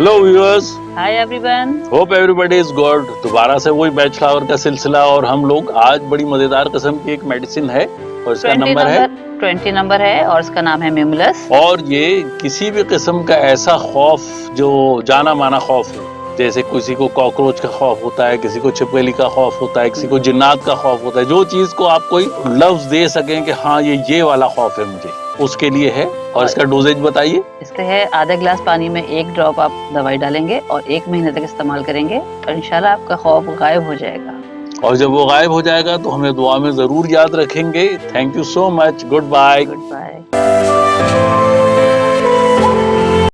Hello viewers hi everyone hope everybody is good दोबारा से वही बैच फ्लावर का सिलसिला और हम लोग आज बड़ी मज़ेदार किस्म की एक मेडिसिन है और इसका नंबर है। ट्वेंटी नंबर है और इसका नाम है मेमुलस और ये किसी भी किस्म का ऐसा खौफ जो जाना माना खौफ हो। जैसे किसी को कॉकरोच का खौफ होता है किसी को छिपकली का खौफ होता है किसी को जिन्नात का खौफ होता है जो चीज़ को आप कोई लफ्ज दे सकें कि हाँ ये ये वाला खौफ है मुझे उसके लिए है। और इसका डोजेज बताइए। इसका है आधा गिलास पानी में एक ड्रॉप आप दवाई डालेंगे और एक महीने तक इस्तेमाल करेंगे और इंशाल्लाह आपका खौफ गायब हो जाएगा। और जब वो गायब हो जाएगा तो हमें दुआ में ज़रूर याद रखेंगे। Thank you so much goodbye goodbye